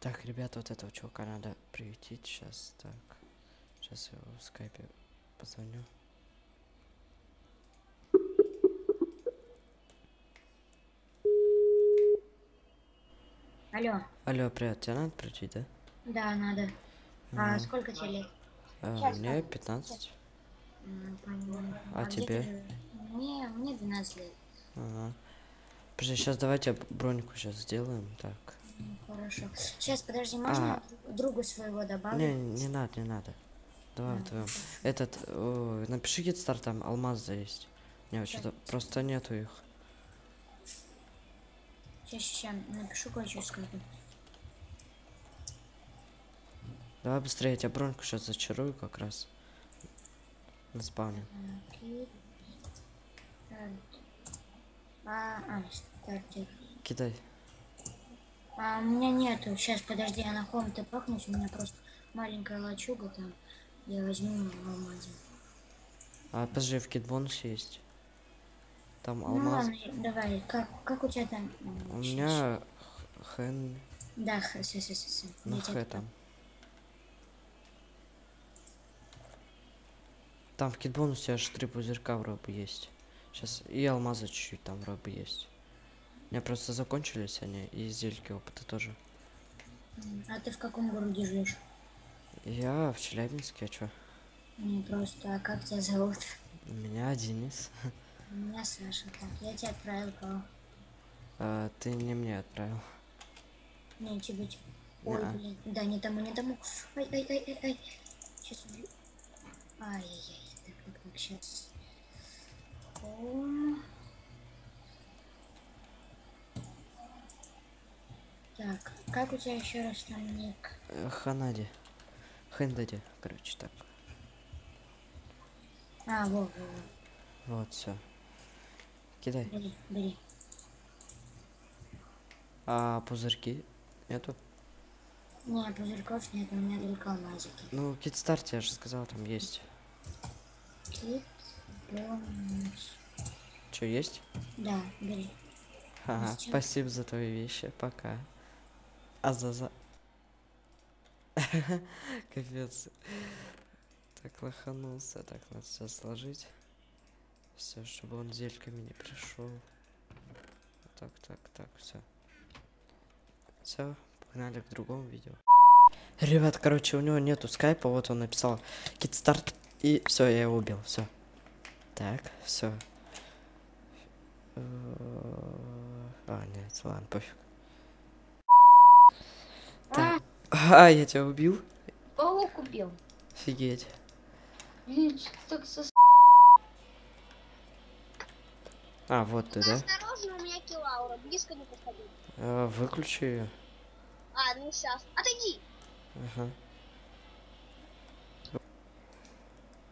Так, ребята, вот этого чувака надо приютить сейчас. Так. Сейчас я его в скайпе позвоню. Алло, Алло, привет, тебе надо приютить, да? да, надо. А Мгм. сколько тебе лет? А, Сейчас, мне ладно, 15. М, поняла. А где тебе? ты? Мне, мне 12 лет. Ага. Подожди, сейчас давайте б- броньку сейчас сделаем. Так. Ну, хорошо. Сейчас, подожди, можно другу своего добавить? Не, не надо, не надо. Давай А, вдвоем. Этот, о, напиши гитстар, там алмаза есть. Не, что-то просто нету их. Сейчас, сейчас, напишу кое-что скажу. Давай быстрее, я тебя броньку сейчас зачарую как раз. На спавне. Так. А, а. Кидай. А, у меня нету. Сейчас, подожди, я на хом ты пахнусь. У меня просто маленькая лачуга там. Я возьму в алмазе. А подожди, в кит-бонусе есть. Там Ну алмаз. ладно, давай. Как, как у тебя там? У меня хэн Да, х, с, с, с, с. на Я х там. Там в кит-бонусе аж три пузырька вроде есть. Сейчас и алмаза чуть-чуть там вроде есть. У меня просто закончились они, и зельки опыта тоже. А ты в каком городе живешь? Я в Челябинске, а чё? Не просто, а как тебя зовут? Меня Денис. Меня Саша. Так, я тебе отправил кого? А, ты не мне отправил. Не, тебе типа. Ой, Неа. блин. Да, не тому, не тому. Ай, ай, ай, ай, ай. Сейчас убью. Ай-яй-яй. Так, так, так, сейчас. Так, как у тебя еще раз там ник? Э, Ханади. Хэндади, короче, так. А, во, во, во. Вот, все. Кидай. Бери, бери. А пузырьки? Нету? Не, пузырьков нет, у меня только алмазики. Ну, китстарт, я же сказал, там есть. Кит, бонус. Что, есть? Да, бери. Ага, спасибо за твои вещи, пока. А за за... Капец. Так лоханулся, так надо все сложить. Все, чтобы он зельками не пришел. Так, так, так, все. Все, погнали к другому видео. Ребят, короче, у него нету скайпа, вот он написал китстарт, и все, я его убил, все. Так, все. А, нет, ладно, пофиг. Так. А, я тебя убил? Паук убил. Офигеть. Блин, что так со... А, вот ты, да? Осторожно, у меня килаура, близко не подходи. А, выключи ее. А, ну сейчас. Отойди. Ага.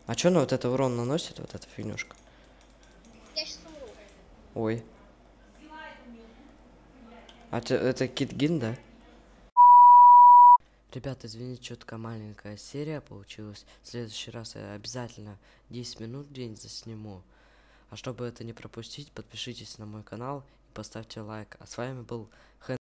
А чё она вот это урон наносит, вот эта фигнюшка? Я сейчас умру. Ой. А ты, это Китгин, да? Ребята, извините, такая маленькая серия получилась. В следующий раз я обязательно 10 минут в день засниму. А чтобы это не пропустить, подпишитесь на мой канал и поставьте лайк. А с вами был Хэн